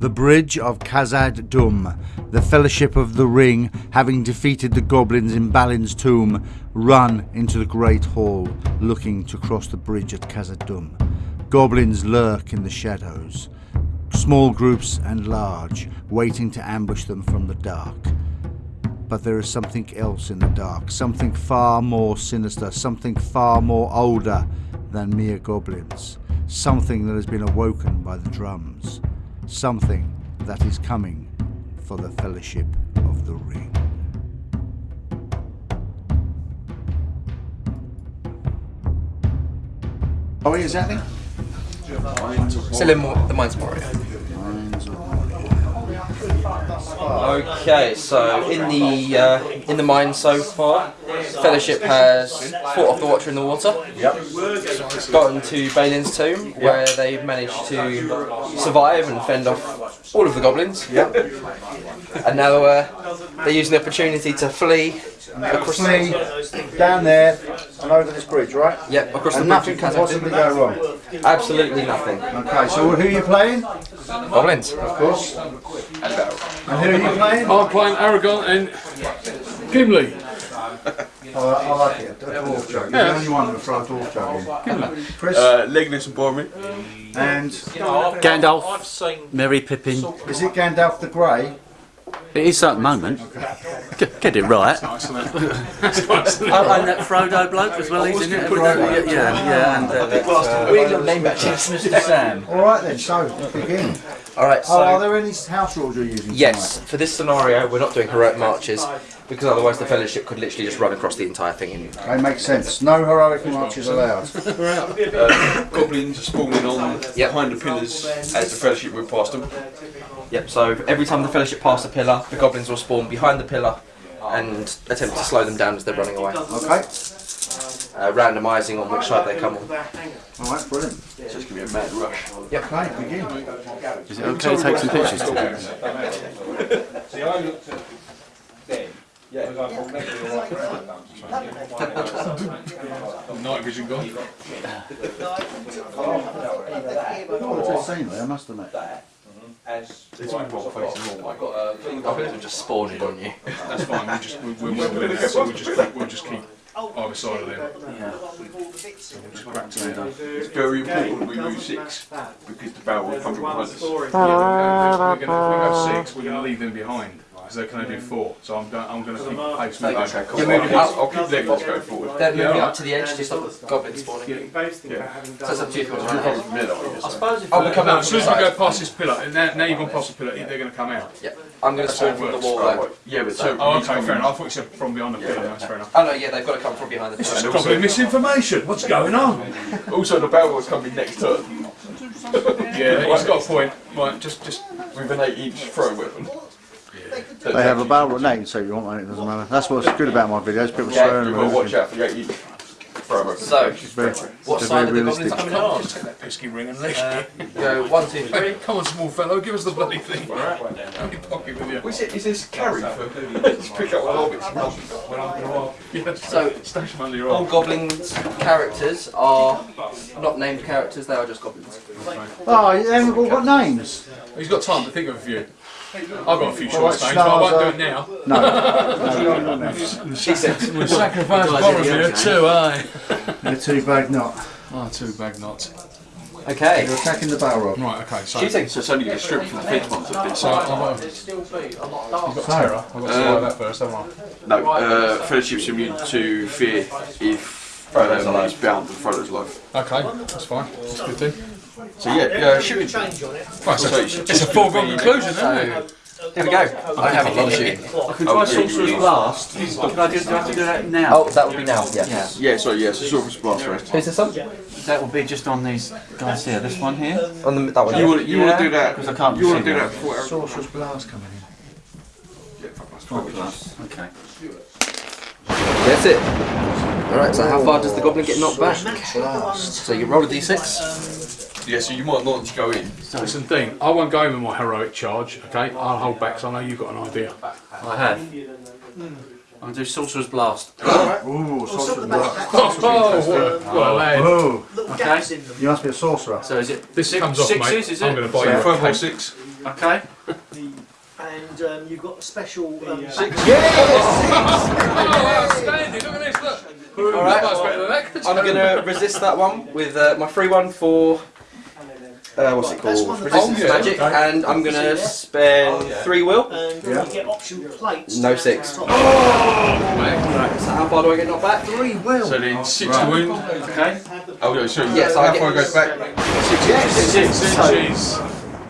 The Bridge of Khazad Dum, the Fellowship of the Ring, having defeated the goblins in Balin's tomb, run into the Great Hall, looking to cross the bridge at Khazad Dum. Goblins lurk in the shadows, small groups and large, waiting to ambush them from the dark. But there is something else in the dark, something far more sinister, something far more older than mere goblins, something that has been awoken by the drums, something that is coming for the Fellowship of the Ring. Oh, exactly. Still in Mo- the Mines Moria. Okay, so in the uh, in the mine so far, Fellowship has fought off the Watcher in the water. Yep. Gotten to Balin's tomb, where they've managed to survive and fend off all of the goblins. Yep. And now uh, they're using the opportunity to flee across Flee down there and over this bridge, right? Yep, across And the nothing bridge. can possibly go wrong. Absolutely nothing. Okay, so who are you playing? Goblins. Of course. And who are you playing? I'm playing Aragorn and Gimli. Oh, I like it. A dwarf joke. You're the only one that throw a dwarf joke in. Chris Uh, Legolas and Boromir. and Gandalf, Merry Pippin. is it Gandalf the Grey? It is that moment. Get, get it right. Oh, and that Frodo bloke as well, he's in it. Yeah, yeah, yeah. And uh, uh, We need name badges. Sam. All right then. So begin. All right. Oh, are there any house rules you're using? yes, for this scenario, we're not doing heroic marches because otherwise the Fellowship could literally just run across the entire thing. In tonight? Okay, makes sense. No heroic marches allowed. Uh, goblins are spawning on Yep. behind the pillars as the Fellowship move past them. Yep. So every time the Fellowship pass a pillar, the goblins will spawn behind the pillar and attempt to slow them down as they're running away. Okay. Uh, randomising on which side they come on. All right, brilliant. So it's going to be a mad rush. Okay, begin. Is it okay to take some pictures today? Night vision gone. What a scenery, I must admit. It's only one facing all, mate. Goblins are just spawning on you. That's fine. We'll just we'll, we'll, we'll, we'll, so we'll just keep, we'll just keep either side of them. We'll just crack to them. It's very important we move six because the Balrog will come from behind us. We're gonna, if we go six, we're gonna leave them behind because they can only do four. So I'm going. I'm gonna keep pace with Okay, them. cool. You're moving I'll, up. I'll keep Legolas going forward. They're moving Yeah. up to the edge to stop the goblins spawning. So it's up to you if you want to run ahead. From there, though. I'll be coming No, out as soon as we go past this pillar, and now, now you've gone past the pillar, they're going to come out. Yeah. I'm going to spawn from the wall though. Yeah, but so. Oh, okay, fair enough. I thought you said from behind the pillar. That's fair enough. Oh no, yeah, they've got to come from behind the pillar. It's probably misinformation. What's going on? Also, the Balrog will come in next turn Yeah, he's got a point. Right, just just with an 8 inch throw weapon. They have a barrel of name, so you want that, it doesn't matter. That's what's good about my videos, people Yeah, swearing You've and got to watch out for the 8 inch throw weapon. So, It's very, what it's side very are the goblins realistic. coming on? take that pesky ring and leave Uh, it. go one, two, three. Come on, small fellow, give us the bloody thing. Have your pocket with you. Is, it, is this carry for to pick up all hobbits? Yeah, So, stash them under your all goblins characters are not named characters, they are just goblins. Oh, you haven't all got names? He's got time to think of a few. I've got a few All right, short names, but I won't do it now. No. no, you haven't got names. Decent. Sacrifice Boromir too, aye. You're too bad not. Oh, two bag knots. Okay. You're attacking the barrel rod. Right, okay, so. Shooting. So it's only going strip from the fence ones at this. So I've got, I've got terror. I've got to swallow that first, haven't I? No, uh, Fellowship's immune to fear if um, he's bound to Frodo's life. Okay, that's fine. That's good then. So yeah, yeah, shooting. Right, so So it's it's a foregone conclusion, isn't it? Here we go. I have a lot of shooting. I can try Sorcerer's Blast. Can I just do I have to do that now? Oh, that would be now, yeah. Yeah. Yeah, sorry, yeah, so Sorcerer's Blast first. Who's this on? That will be just on these guys here. This one here. On the, that one. You yeah. want, you want to do that? Because I can't You want see to do that before Eric? Sorcerer's Blast coming in. Yeah, Sorcerer's Blast. Okay. That's it. Alright, so how far does the goblin get knocked back? So you roll a d6. Yeah, so you might not go in. Listen, Dean, I won't go in with my heroic charge, okay? I'll hold back so I know you've got an idea. I have. I'm going to do Sorcerer's Blast. Ooh, Sorcerer's Blast. Oh, what a lad. Ooh, Okay. you must be a sorcerer. So is it This six, comes off, sixes, mate. is I'm it? going to buy So you a five or six. Okay. And um, you've got a special. Um, Outstanding, look at this, look. All right. Much better than that. I'm gonna resist that one with uh, my free one for uh, what's it called? Resistance Oh, yeah. magic, and I'm gonna spend three will. and you get option plates. No to six. top. Right, so how far do I get knocked back? Three will. So then six to wound. Okay. Oh, yeah, so Yes, I how get- far it goes back? Six inches.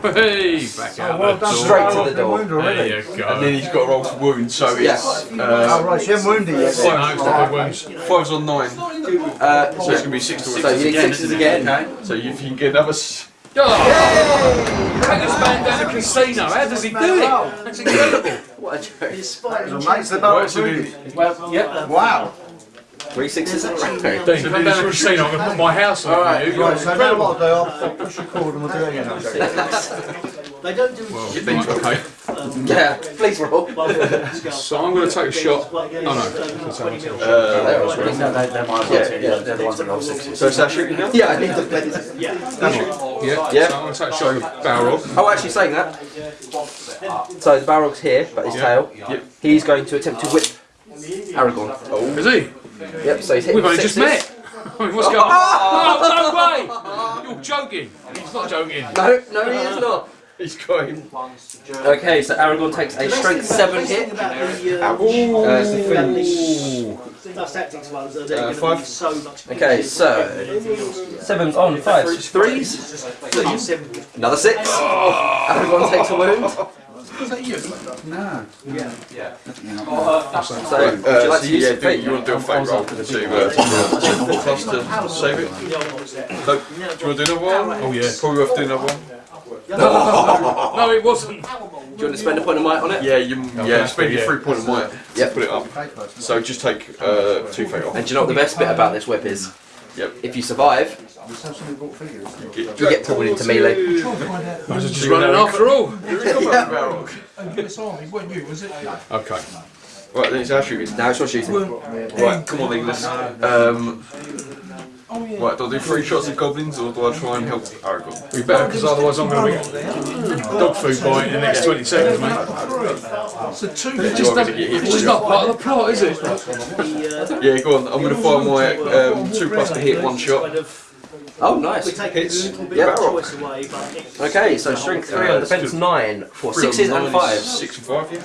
Hey, back out well the done. door. Straight to the door. Wound There already. you And then he's got to roll to wound, so it's Yeah. Oh, uh, right, she hasn't wounded yet. Yeah, no, it's not big wounds. fives on nine. Uh, So it's going to be six to so wound. you need sixes again. Okay. So if you can get another. S- Oh, take this man down the casino. How does he do it? That's incredible. What a joke. Despite So mates, the Balrog Right, so then, wounded. Well, yep. Wow. Three sixes in a row. Dean, come down the casino. I'm going to put my house on Alright. Right, so now what I'll do, I'll push record and we'll do it again. they don't do Okay. Yeah, please roll. So I'm going to take a shot. Oh no. uh, No, they, they're my ones. Yeah, Yeah, yeah. They're the ones that roll sixes. so is that shooting now? Yeah, I need to play. Yeah. Yeah. Yeah. So I'm going to take a shot with Balrog. Oh, actually, saying that. So the Balrog's here, but his tail. Yep. He's going to attempt to whip Aragorn. Oh. Is he? Yep. So he's hitting We've only just met. I mean, what's going on? Oh, no way! You're joking. He's not joking. No, no, he is not. He's got him. Okay, so Aragorn takes a strength seven hit. About the, Uh, Tactics ones, uh, they're Uh, going to five. be so much Okay, so sevens on fives, threes, simple. another six. Aragorn takes a wound. No. So, would you like so to use yeah, your do, fate? you want to do a fake roll to uh, plus to save it? No, do you want to do another one? Oh, yeah. Probably worth doing another one. No, no, it wasn't. Do you want to spend a point of might on it? Yeah, you yeah, spend your three point of might to Yep. put it up. So just take uh, two fate off. And do you know what the best bit about this whip is? Yep. If you survive, You get, you get pulled into melee. I was just running after all. Okay. Right, then it's our shooting. Now it's your shooting. Right, come on, English. Um, right, do I do three shots of goblins or do I try and help Aragorn? We better, because otherwise I'm going to be dog food by in the next 20 seconds, mate. It's You just, want not, me to it's just not part of the plot, is it? Yeah, go on. I'm going to fire my um, two plus to hit one shot. Oh, nice. We take Hits. a little bit Yep. of choice away, but it's Okay, so strength three on defense nine for Three on sixes nine and is fives. Six and five, yeah.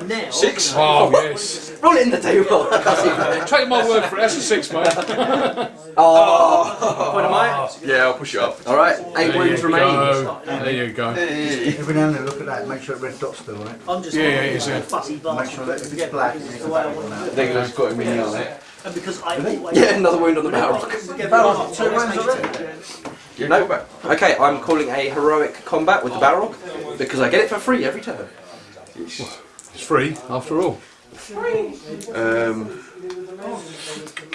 Now. Six. Oh, oh, yes. Roll it in the table. That's Take my word for it, that's a six, mate. Oh. oh, point of might. Yeah, I'll push it up. All right, eight There wounds you remain. go. There you go. Every now and then look at that, make sure the red dot's still on it. I'm just Yeah, yeah, a it's a- fussy Make sure that if it's Yeah, black, that's it's the way I want to do it. Nicholas got him in on it. And because I always. Yeah, another wound on the Balrog. Balrog, two rounds already. Yeah, No. go. Okay, I'm calling a heroic combat with the Balrog because I get it for free every turn. It's free, after all. Um,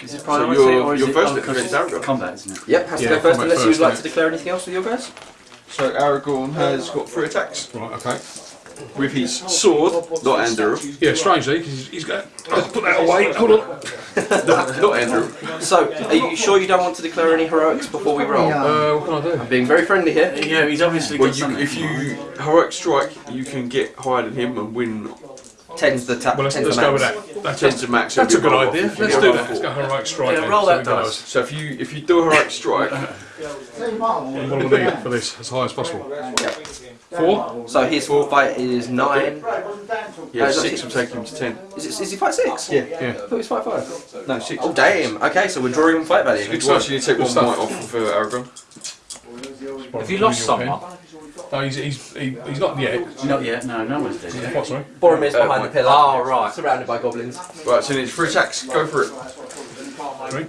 Is it So priority you're- or is you're it first oh, at 'cause Aragorn? combat, isn't it? Yep, has to Yeah, go first unless you'd like to declare anything else with your guys. so Aragorn has got three attacks Right, okay. with his sword, not Andúril, Yeah, strangely, because he's, he's got. Let's put that away. Hold on. not Andúril. So, are you sure you don't want to declare any heroics before we roll? Uh, what can I do? I'm being very friendly here. Yeah, he's obviously Well, got you, something. if you heroic strike, you can get higher than him and win Tens the tap. Well, let's, let's the go with max. that. That's, tens to max. that's a good idea. off if you Let's do that. Let's go heroic strike. Yeah, roll so that dice. So if you if you do a heroic strike, What will we need for this as high as possible? Four? So his four fight is nine. yeah, Uh, six will take him to ten. Is, it, is he fight six? Yeah. Yeah. I thought he was fight five. No, six. Oh damn. Okay, so we're drawing on fight value. Good one. So you take one stuff. might off for Aragorn. Have you lost someone? No, he's, he's, he, he's not yet. Not yet. No, no one's dead. yet. What, sorry? Boromir's Uh, behind the my- pillar. Oh, right. Surrounded by goblins. Right, so it's three attacks. Go for it. Three?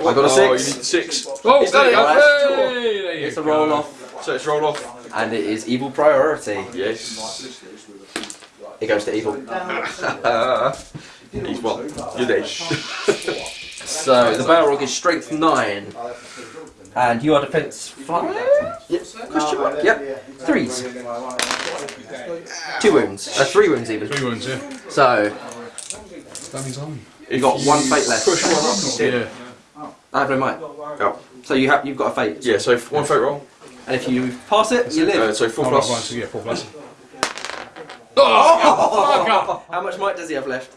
I got a Oh, you six. need six. Oh, He's there you go. Hey, there you It's a go. roll off, So it's roll off. and it is evil priority. Yes. It goes to evil. He's one. You're dead. So the Balrog is strength nine, and you are defense five. Yep. Question mark? Yep. Threes. Two wounds. Uh, three wounds even. Three wounds, yeah. So That means on. you got one fate left. Push one up. Yeah. I have no might. Oh. So you have you've got a fate. Yeah, so one fate roll. And if you pass it, you Uh, live. so four Oh, right, right, plus. so yeah, four plus. Oh, How much might does he have left?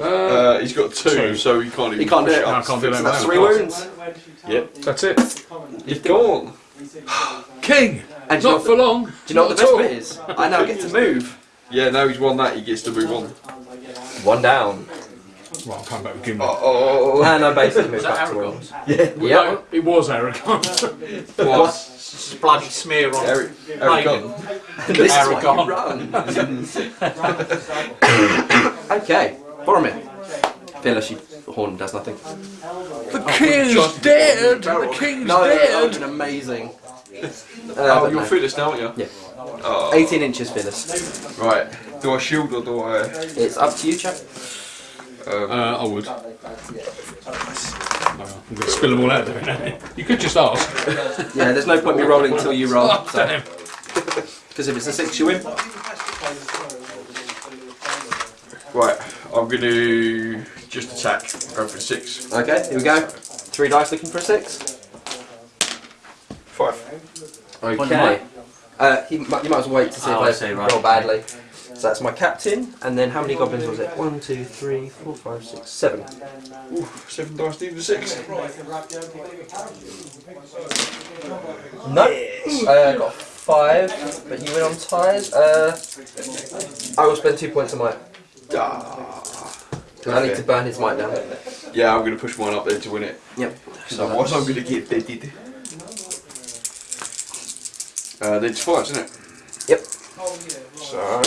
Uh, he's got two, Two. so he can't even. He can't do push it. I can't do that. That's three wounds. Yep. That's it. He's gone. King. And do you, know Not for the, long. do you know what the Not at best all. bit is? I now get to move. Yeah, now he's won that. He gets to move on. One down. Right, I'll come back with Gimli. Oh, And I basically move back to one. Yeah. No, it was Aragorn. what? bloody smear on Eric, Eric Gunn. This is why Aragorn. you run. okay, Boromir. Fearless, you horn does nothing. the king's dead. The king's No, that would have dead. been amazing. Uh, Oh, you're no. Fearless now, aren't you? Yeah. Oh. 18 inches, Fearless. Right. Do I shield or do I? It's up to you, chap. Um, Uh, I would. No, I'm going to spill them all out doing that. You could just ask. Yeah, there's no point me rolling until you roll. Oh, damn. Because if it's a six, you win. right. I'm going to just attack. Go for a six. Okay, here we go. Three dice looking for a six. Five. Okay. Uh, he, you might as well wait to see Oh, I if see, I right. roll badly. So that's my captain, and then how many goblins was it? One, two, three, four, five, six, seven. Ooh, seven dice needed a six. No. Uh, got five, but you went on ties. Uh, I will spend two points of might. Because I need to burn his might down. Yeah, I'm going to push mine up there to win it. Yep. Because otherwise I'm going to get deaded. Uh, then it's fives, isn't it? Yep. So.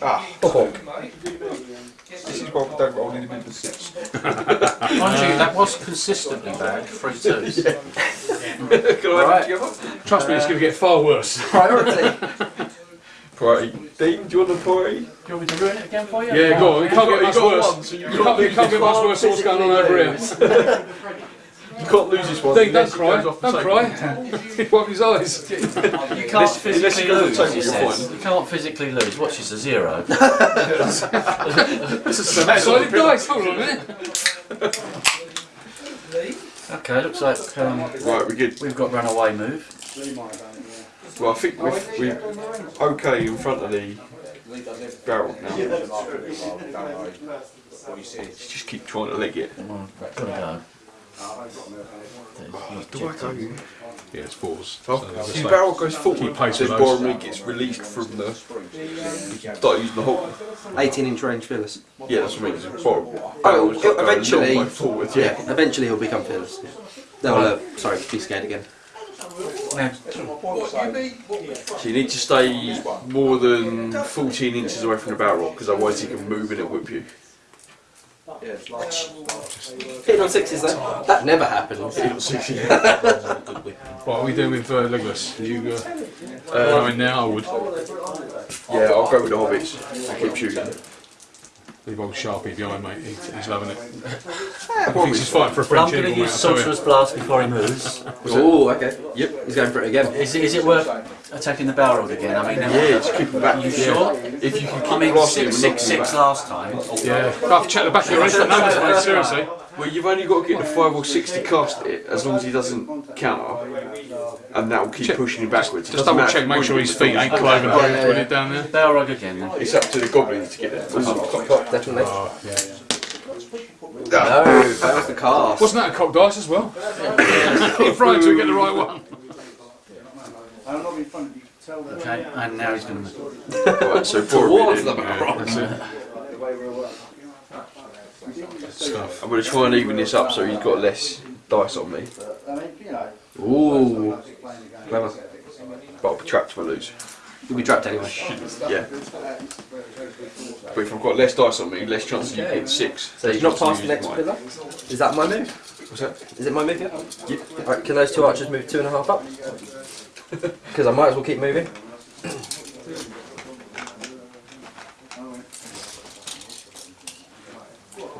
Ah, Oh. this is why we don't roll in the middle of six. Mind you, that was consistently bad. Three twos. Can I Right. have it together? Trust me, it's going to get far worse. Priority. Priority. Dean, do you want the priority? Do you want me to ruin it again for you? Yeah, go on. It can't get You much got worse. you You can't, you can't get much worse than what's going on over here. You can't lose this one. Dean, don't cry. goes off the Don't table. cry. Wipe his eyes. You can't physically unless you go to the lose, table, you're says. fine. You can't physically lose. Watch this a zero. This is some solid dice. Hold on a minute. Okay, looks like um, Right, we're good. we've got runaway move. Well, I think we're, we're okay in front of the Balrog now. Just keep trying to leg it. Oh, gotta go. Do I go? Yeah, it's fours. Oh, So they'll the just Balrog goes forward, keep pace then with those. Boromir gets released from the. Start using the hook. 18 inch range Fearless. Yeah, that's what I mean. It's Boromir. Oh, Balrog's got to go a eventually- forward, yeah. Yeah, eventually he'll become Fearless. No, uh, sorry, be scared again. So you need to stay more than 14 inches away from the Balrog because otherwise he can move and it'll whip you. Hitting on sixes though. That never happens. What are we doing with uh, Legolas? Are you uh, uh, going now? I would. Yeah, I'll go with the hobbits I keep shooting. Leave old Sharpie behind, mate. He's, he's loving it. Yeah, He thinks he's fighting for a Well, I'm going to use mate, I tell you. Sorcerer's Blast before he moves. Oh, okay. Yep. He's going for it again. Is, it- is it worth attacking the Balrog again? I mean, Yeah, just keep him back. Are you sure? If you can keep I mean, blasting him six, six, six last time. Yeah, I have to check the back of your instant numbers, mate. Seriously. Well, you've only got to get the 5 or 6 to cast it as long as he doesn't counter. And that will keep Check- pushing him backwards. It Just double check, make sure his feet it. ain't cloven yeah, when yeah. it down there. Balrog again then. It's up to the goblins to get it. Definitely. Oh, yeah. No, that was the cast. Wasn't that a cock dice as well? Keep trying to get the right one. Okay, and now he's going to move. Right, so Towards Boromir the then. barrel. That's it. Stuff. I'm going to try and even this up so he's got less dice on me. Ooh. Clever. But I'll be trapped if I lose. You'll be trapped anyway. Yeah. But if I've got less dice on me, less chance of you getting 6. So you've not passed the next mine. pillar? Is that my move? What's that? Is it my move yet? Yeah. Right, can those two archers move two and a half up? Because I might as well keep moving.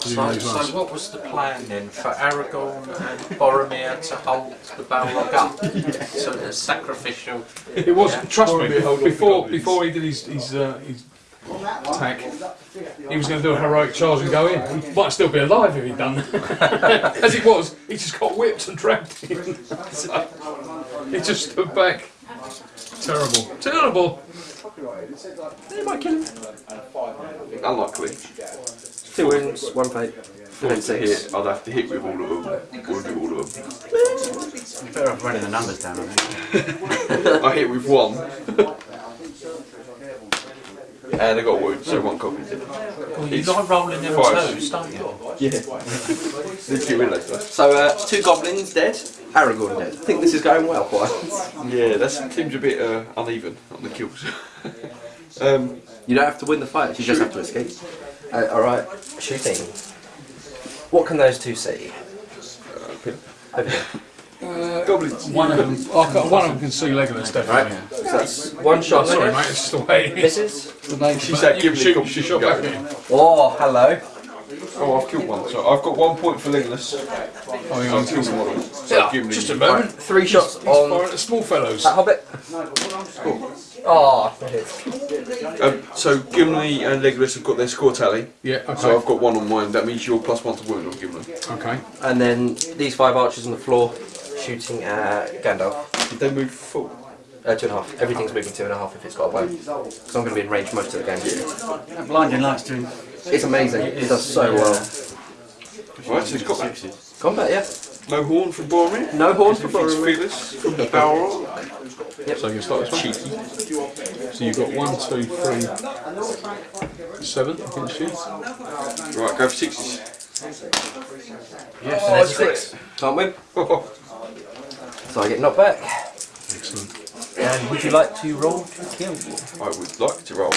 So, so what was the plan then for Aragorn and Boromir to hold the Balrog up? So it's sacrificial. It was, trust me, Boromir held before before he did his, his, uh, his attack, he was going to do a heroic charge and go in. He might still be alive if he'd done that. As it was, he just got whipped and dragged in. So, He just stood back. Terrible. Terrible. They might kill him. Unlikely. Two wins, one fate. If I want to hit, I'd have to hit with all of them. We'll do all of them. Better off running the numbers down, I think. I hit with one. and I got a wound, so one copy. Well, you like rolling them Five. twos, don't you? Yeah. Let's get rid of that. So, uh, two goblins dead, Aragorn dead. I think this is going well for us. Yeah, that seems a bit uh, uneven on the kills. um, You don't have to win the fight, you just have to escape. Uh, Alright, shooting. What can those two see? pin. Over here. goblins. One of them, oh, God, one of them can see Legolas definitely. So that's one shot. Sorry, mate, it's just the way it is. Misses. She said, give me she shot back at you. Oh, hello. Oh, I've killed one. So I've got one point for Legolas. Oh, hang I've killed one. So give me just a moment. Three shots He's on at small fellows. that hobbit. Oh, that. Um, so Gimli and Legolas have got their score tally. Yeah, okay. So I've got one on mine. That means you're plus one to wound on Gimli. Okay. And then these five archers on the floor shooting at Gandalf. Did they move full? Uh, two and a half. Everything's moving two and a half if it's got a bow. So I'm going to be in range most of the game. That blinding light's doing. It's amazing. It does so well. Right, so it's got that. Combat, yeah. No horn from Boromir. No horns for Defeats Boromir. Fearless from the Balrog. So you start this one. So you've got one, two, three, seven against you. Right, go for sixes. Yes, oh, and there's six. Can't win. So I get knocked back. Excellent. And would you like to roll to kill? I would like to roll.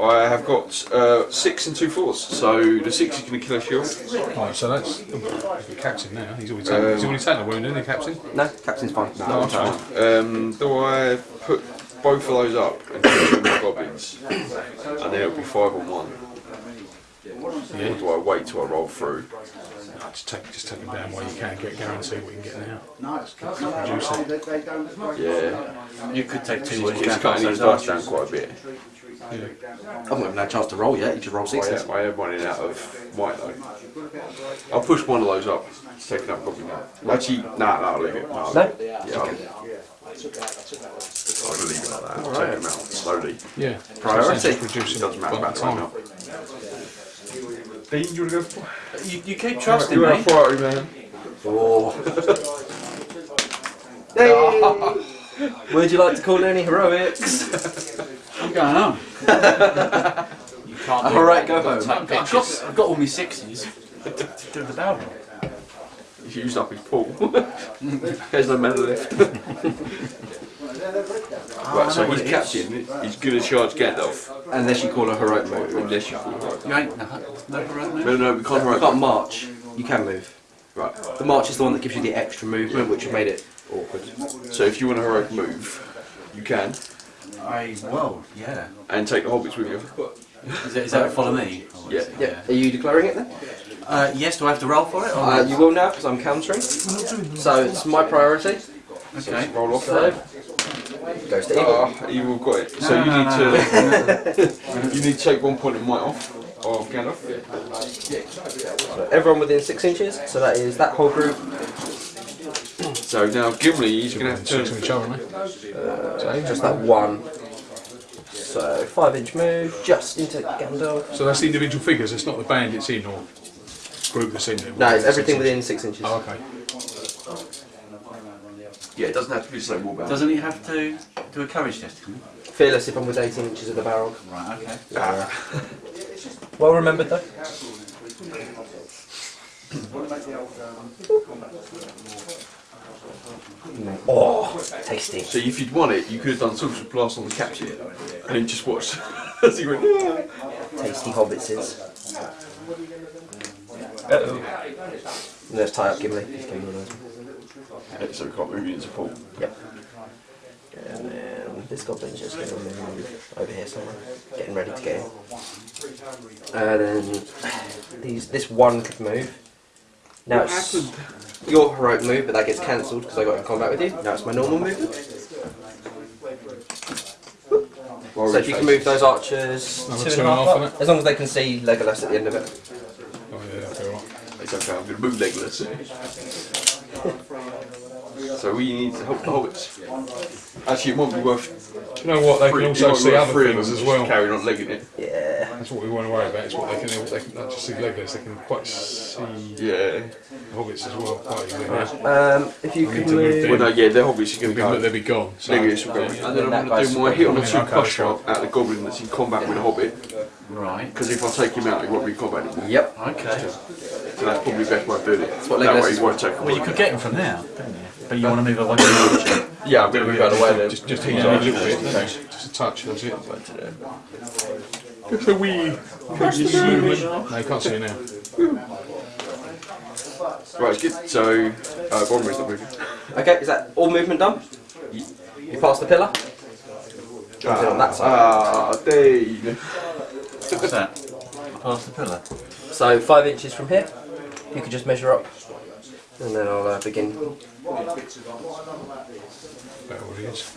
I have got uh, six and two fours, so the six is going to kill a shield. Right, so that's oh, the captain now. He's already taken, he's already taken a wound, isn't he, captain? No, captain's fine. No, Um, do I put both of those up and kill two more goblins, and then it'll be five on one? Or do I wait till I roll through? No, just take, just take him down while you can. Get guarantee what you can get now. Reduce it. Yeah, You could take two wounds it's down cutting those his dice archers. down quite a bit. I haven't even had a chance to roll yet. You just roll I sixes. am, I am running out of white though. I'll push one of those up. It's taking up goblin now. Actually, nah, nah, I'll leave it. Nah, I'll- No? Yeah, I'll, I'll leave it like that. I'll take them out slowly. Yeah. Priority. So just It doesn't matter one about at the a right time. now. Dean, you want to go for You, you keep trusting You're me. a priority man. Oh. Hey! Would you like to call any heroics? What's going on? You can't do Alright, go home. I've got. I've got all my sixes. Do the Balrog. He's used up his pool. There's no mana left. right, so he's captain. He's going to charge Gandalf. Unless you call a heroic move. Unless you call right. You ain't no, no heroic move? No, no, we can't You heroic. can't march. You can move. Right. The march is the one that gives you the extra movement, which made it awkward. So if you want a heroic move, you can. I, well, yeah. And take the hobbits with you. Is that, is that follow me? Yeah. Yeah. Are you declaring it then? Uh, yes, do I have to roll for it? Or Uh, you will now because I'm countering. So it's my priority. okay. Roll off. So goes to evil. Ah, evil got it. So you No, need no, to you need to take one point of might off of Gandalf. So everyone within six inches. So that is that whole group. So now Gimli, he's going to have to turn. on each other, aren't? Just that one. So five inch move just into Gandalf. So that's the individual figures. It's not the band it's in or group that's in it. No, it's everything within six inches. Oh, okay. Yeah, it doesn't have to be the same wall bound. Doesn't he have to do a courage test? Fearless if I'm with 18 inches of the Balrog. Right, okay. Well remembered though. Oh, tasty. So if you'd won it, you could have done social blast on the captain and then just watched as he went. Tasty hobbitses. Uh-oh. Let's tie up Gimli. One of those. So we can't move you into. Yep. And then this goblin's just going to move over here somewhere, getting ready to get in. And then these, this one could move. Now it's your heroic move, but that gets cancelled because I got in combat with you. Now it's my normal movement. So if you can move those archers Another two two and a half and a half, up, as long as they can see Legolas at the end of it. Oh yeah, that's all right. It's okay, I'm going to move Legolas. Eh? So we need to help the hobbits. Actually, it might be worth. Do you know what? They three- can also see worth other three of things as well. Carrying on legging it. Yeah. That's what we want to worry about. It's what they can. They can not just see Legolas. They can quite see Yeah. hobbits as well. Quite easily. Um, if you I could need to move move. Well, no, yeah, the hobbits are They'll going be, to go. they'll be gone. So, Legolas will go. yeah. And then That I'm going to do my hit on the Okay, two okay, plus shot at the goblin that's in combat with a hobbit. Right. Because if I take him out, he won't be in combat anymore. Yep. Okay. So that's probably the best way of doing it. That's what that Legolas way is he won't take him. Well, you could get him from there, couldn't you? But you want to move away from the. Yeah, I'm going to move out of the way then. Just, just heat it a little bit. Just a touch. That's it. Just a wee. movement. No, you can't see it now. Right, good. So, uh, Boromir's not moving. Okay, is that all movement done? You pass the pillar? Jump in on that side. Ah, Dave. What's that? Past the pillar. So five inches from here. You could just measure up, and then I'll uh, begin. About what it is.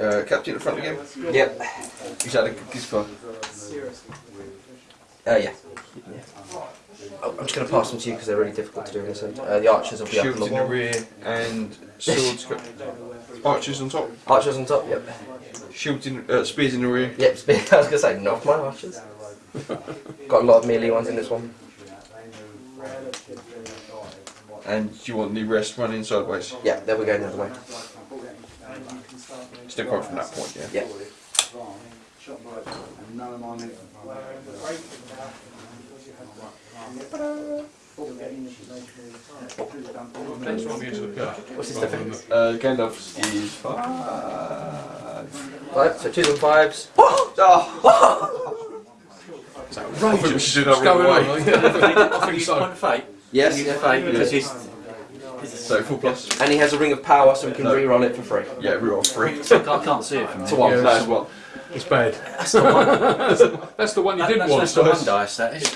Uh, Captain at the front again. Yep. He's had a good kiss for. Uh, yeah. yeah. Oh, I'm just going to pass them to you because they're really difficult to do in this end. Uh, the archers will be up Shields the in the rear and swords. Archers on top. Archers on top. Yep. Shields in, uh, spears in the rear. Yep. spear- I was going to say not my archers. Got a lot of melee ones in this one. And you want the rest running sideways. Yeah. There we go the other way. Still coming from that point, yeah. Yeah. That's what we need to look at. What's his defense? Uh, Gandalf's is five. Right. So twos and fives. I think we should do that right on? away. I think so. Point fate. Yes. Use fate because he's. So full plus. And he has a ring of power, so we can No. re-roll it for free. Yeah, reroll three. I can't, can't see it from To one. Yeah, No, it's one. It's bad. That's the one. That's the one you That, didn't that's, want. that's the one dice. That is.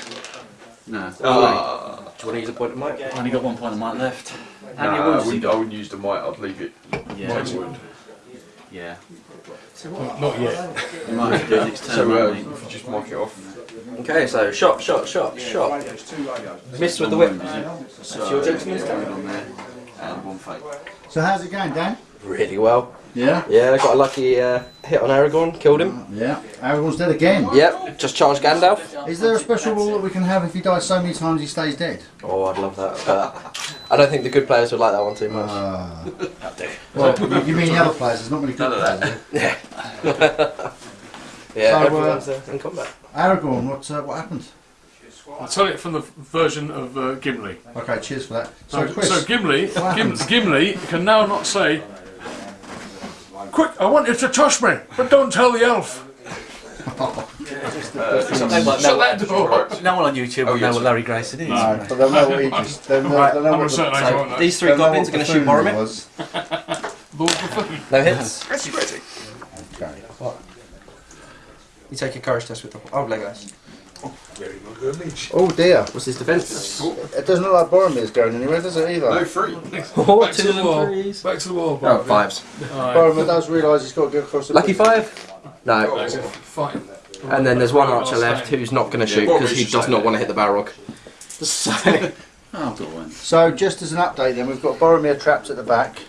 No. Ah, Do you want to use a point of might? I've only got one point of might left. How nah, many I wounds has he wouldn't, I wouldn't use the might, I'd leave it. Yeah. Might wound. Yeah. Not yet. You might have to do it next turn. So, uh, if you just mark it off. Okay, so shot, shot, shot, shot. Miss with the whip. So, your gentleman's one on there and one fate. So how's it going, Dan? Really well. Yeah? Yeah, I got a lucky uh, hit on Aragorn, killed him. Yeah. Aragorn's dead again. Yep, just charged Gandalf. Is there a special rule that we can have if he dies so many times he stays dead? Oh, I'd love that. But I don't think the good players would like that one too much. Uh, well, you, you mean the other players? There's not many good None of players. that. yeah, so, uh, everyone's uh, in combat. Aragorn, what uh, what happened? I'll tell it from the version of uh, Gimli. Okay, cheers for that. So, So, Chris, so Gimli, Gim. Gimli can now not say, "Quick, I want you to touch me, but don't tell the elf." They won't Shut that door. no one on YouTube will Oh, know what Larry Grayson is. no, but they'll know what he just. They'll know, Right, they'll know I'm what the, So won't these three goblins are going to shoot buffoon Boromir. was. Lord Buffoon. No hits. Ready, ready. Okay. You take a courage test with the. Oh, Legolas. Oh dear. What's his defense? It doesn't look like Boromir's going anywhere, does it either? No, three. Oh, Back to the wall. threes. Back to the wall. Oh, fives. Boromir does realise he's got to go across the Lucky five? No. Fighting. And then there's one archer left who's not going to shoot because he does not want to hit the Balrog. So, Oh. So, just as an update, then we've got Boromir trapped at the back,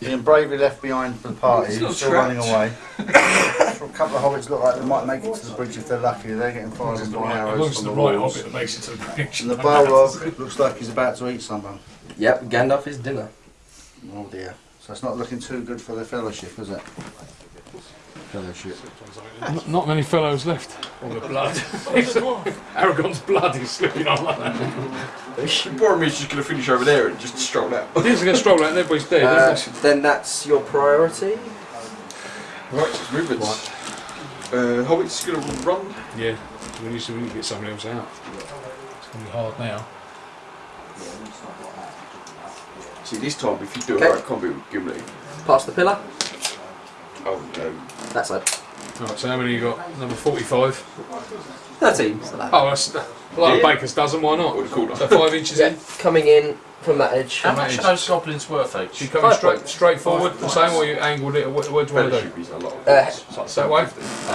being bravely left behind for the party, not still trapped. running away. a couple of hobbits look like they might make it to the bridge if they're lucky. They're getting fired with long arrows as from the the right walls. hobbit that makes it to the bridge. And the Balrog looks like he's about to eat someone. yep, Gandalf is dinner. Oh dear. So it's not looking too good for the fellowship, is it? Fellowship. Not, not many fellows left. All the blood. Aragorn's blood is slipping on like that. Boromir's just going to finish over there and just stroll out. He's going to stroll out and everybody's dead. Uh, That's- then that's your priority. Right, movements. Uh, Hobbit's going to run. yeah, we need to really get somebody else out. It's going to be hard now. See, this time, if you do Okay. a right combo with Gimli. Past the pillar. Oh no. That side. Right, so how many you got? Number 45. 13. So that. Oh, that's like Yeah. a baker's dozen, why not? Would you call So five inches Yeah, in. coming in from that edge. How much are those goblins worth She each? coming Five straight points. straight forward, the same way you angled it, what, what do you want to do? Fellowship is a lot. of Uh, points. It's like That way?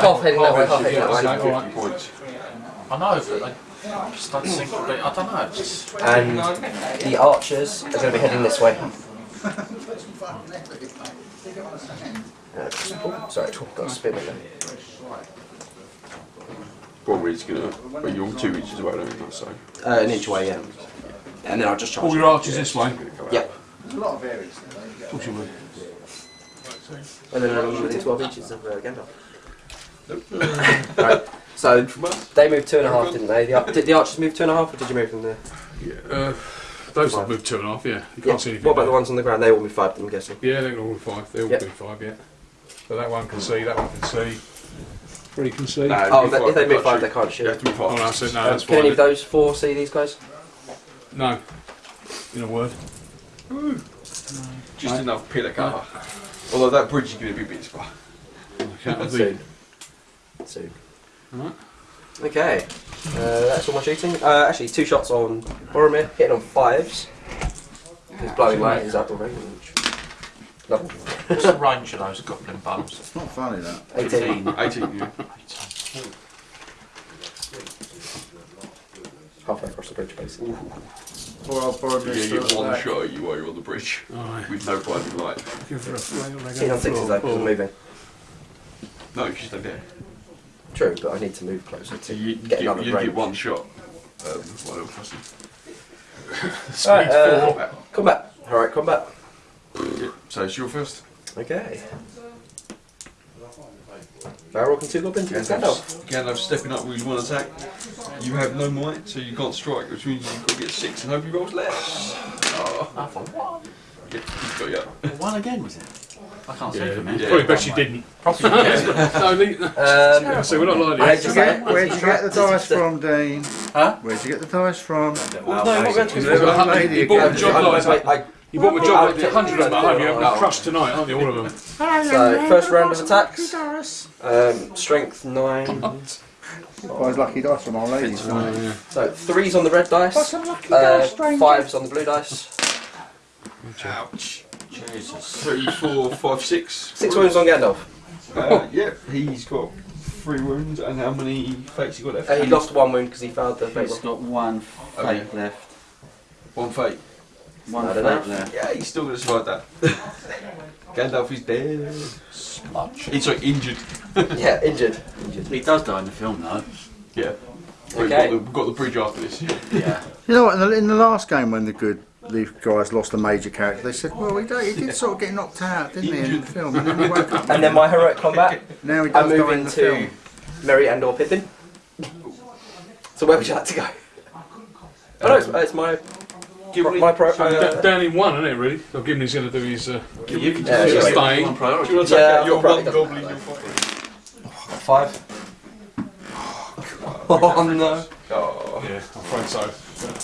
half heading that way, half heading that way. okay. 50 points. I know, but they, Just don't think of it. I don't know. Just, And the archers are going to be heading this way. Uh, oh, sorry, got a spin in there. Boromir's gonna. Well, you're two inches away, don't you? So. Uh, an inch away, yeah. And then I'll just charge. All your archers this way. Yep. There's a lot of course you would. And then I'm within 12 inches of uh, Gandalf. right. So they moved two and a half, didn't they? The, ar- did the archers move two and a half, or did you move them there? Uh, those have moved two and a half, yeah. You can't Yeah. see anything. What about the ones on the ground? They all moved five, I'm guessing. Yeah, they're all five. They all Yep. do five, yeah. So that one can see, that one can see. Three can see. Nah, Oh, move they, five, if they move can't five, shoot. they can't You have shoot. to move Oh, no, I five. said no, Um, that's can any of those four see these guys? No. In a word. Just enough pillar cover. Although that bridge is gonna be a bit far. Count Soon. Soon. Alright. Okay. Uh, that's all my shooting. Uh, actually, two shots on Boromir, hitting on fives. His blowing light is up already. Level what's the range of those goblin bows? It's not funny that. 18. 18, yeah. Halfway across the bridge, basically. Poor old Boromir Yeah, still you get one alive. shot you while you're on the bridge Alright. with no blinding light. Give her a flail, they Hitting on sixes four, though, because I'm four. moving. No, you stay there. True, but I need to move closer to you, you get get, another you range. get one shot. Um, while they're crossing. Alright, uh, combat. Alright, combat. Yeah, So it's your first. Okay. Balrog can two goblins against Gandalf. Gandalf stepping up with one attack. You have no might, so you can't strike, which means you've got to get six and hope he rolls less. Oh, I thought, what? yeah, he's got you. One again, was it? I can't see Yeah, from here. Yeah. Probably best you didn't. Probably yeah. no, Um, so we're not lying Where'd you Where'd get, you get, where'd you get the dice from, Dean? Huh? Where'd you get the dice from? no, I'm not going to. He's got a hundred- He bought a job I- I- I- You bought a job like I- a hundred of them at home. You're having No. a crush tonight, aren't you? All of them. So, first round of attacks. Um, strength 9. Buys lucky dice from old ladies. So, threes on the red dice. Uh, fives on the blue dice. Ouch. Jesus. Three, four, five, six. Six wounds on Gandalf. Uh, yep, he's got three wounds, and how many fates he got left? Uh, he lost one wound because he failed the fate He's roll. got one fate left. one fate. One I fate don't know. left. Yeah, he's still gonna survive that. Gandalf is dead. Smudge. He's like injured. Yeah, injured. Injured. He does die in the film, though. Yeah. We've, Okay. got the, we've got the bridge after this. Yeah. You know what? In the, in the last game, when the good Leaf guys lost a major character, they said, "Well, he, don't- he did sort of get knocked out, didn't he, in the film?" And then he woke up. And then my heroic combat. Now he I'm does die in moving the to film. Merry and or Pippin. So where would you like to go? Oh no, it's, it's my Gimli. my pro. Da- Uh, down in one, isn't it? Really. So Gimli's going to do his. Uh, You can just yeah. stay. Staying. Do you want to take Yeah, out your one probably goblin? done Your five? five. Oh no. Oh. yeah, I'm afraid so.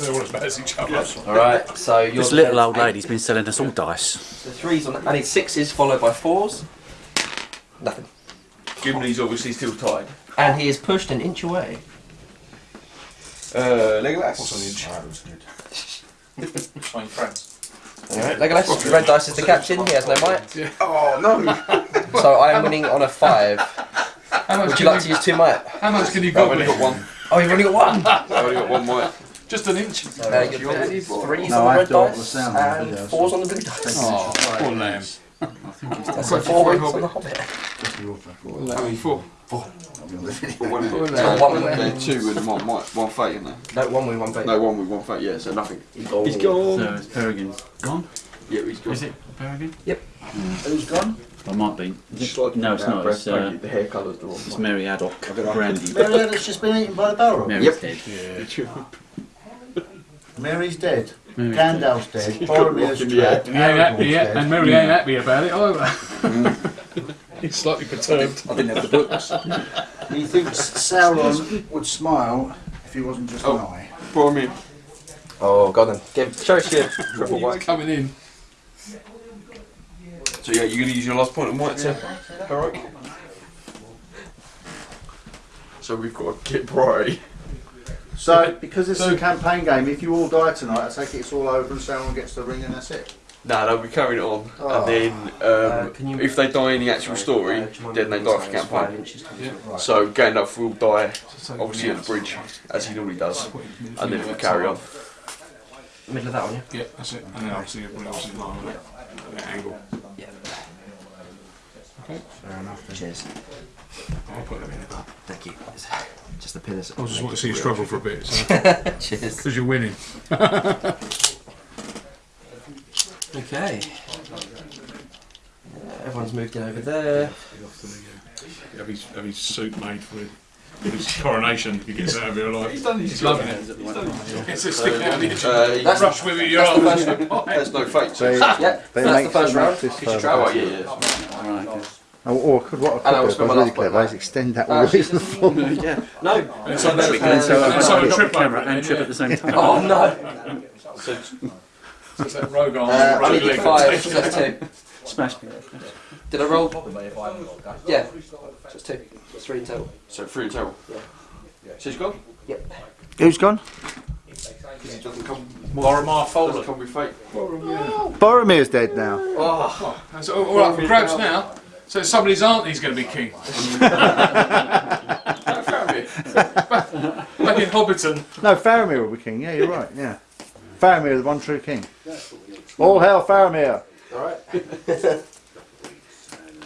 They're all as bad as each other. All right, so you're This little old lady's been selling us all dice. The threes on. I need sixes followed by fours. Nothing. Gimli's obviously still tied. And he is pushed an inch away. Uh, Legolas. What's on the inch? Between friends. Alright, Legolas, red dice is the captain, he has no might. Oh no! So I am winning on a five. How much, Would you can like to use two might? how much can you go? I've only got one. Oh, you've only got one! I've only got one might. Just an inch. Uh, you got threes No, on the red to alter the dice sound of the and video, fours on the blue dice. Oh, poor lamb. That's so four wins on the Hobbit. How many? Four. Four. One, So one win. They're two and one might, one fate in there. No, one win, one fate. No, one with one fate. Yeah, so nothing. Oh. He's gone. So is Peregrine gone? Yeah, he's gone. Is it Peregrine? Yep. Who's gone? I might be. Is it- No, it's not. It's, uh, the hair colour's the wrong it's Meriadoc. Brandy. Marianne's just been eaten by the Balrog. Merry's dead. Merry's dead. Merry's Gandalf's dead. Boromir's Rocking dead. And he ain't happy Aragorn's yet, dead. and Merry ain't happy about it either. He's slightly perturbed. I didn't have the books. He thinks Sauron would smile if he wasn't just Oh. an eye. Boromir. Oh, God then. Give, show us your triple white. coming in. So yeah, you're gonna use your last point of might to heroic. So we've got to get priority. So, because it's is a campaign game, if you all die tonight, I take it it's all over and Sauron gets the ring and that's it. No, they'll be carrying it on, Oh. and then um, Uh, you- if they die in the actual story, Uh, do you mind then they die for those five campaign. inches to- So Gandalf will die, obviously at the bridge, as he normally does, and then we'll carry on. Middle of that one, yeah? Yeah, that's it. And then obviously everyone else is in line with that, that angle. Yeah. Okay. Fair enough. then. Cheers. I'll put them in. Thank you. Just the pillars. I just want to see you struggle for a bit, so, Cheers. because you're winning. Okay. Yeah, everyone's moved in over there. Have his, have his suit made for his, his coronation he gets out of here alive. He's done his He's loving it. It's a stick out of the edge. Uh, That's Rush with it, you're the on. first round. there's no fate. So. Yeah, they that's the first they make round. this Kiss your further. trap. Oh yeah, yeah. Oh, or could what I could was do, if was really clever, is extend that Uh, all the way to the floor. Yeah, No. And so that's Uh, and so So a drop trip camera and trip yeah. at the same time. Oh no. So it's that rogue arm, Uh, I rogue needed leg. five, so that's two. Smash me. Did I roll? Yeah. So it's two. It's three in total. So three in total. She's gone. Yep. Who's gone? Because he doesn't come. Boromir Doesn't come with fate. Boromir's dead now. Oh, That's all, all up for grabs now. So somebody's auntie's going to be king. Back in Hobbiton. No, Faramir will be king. Yeah, you're right. Yeah, Faramir, the one true king. All hail Faramir! alright.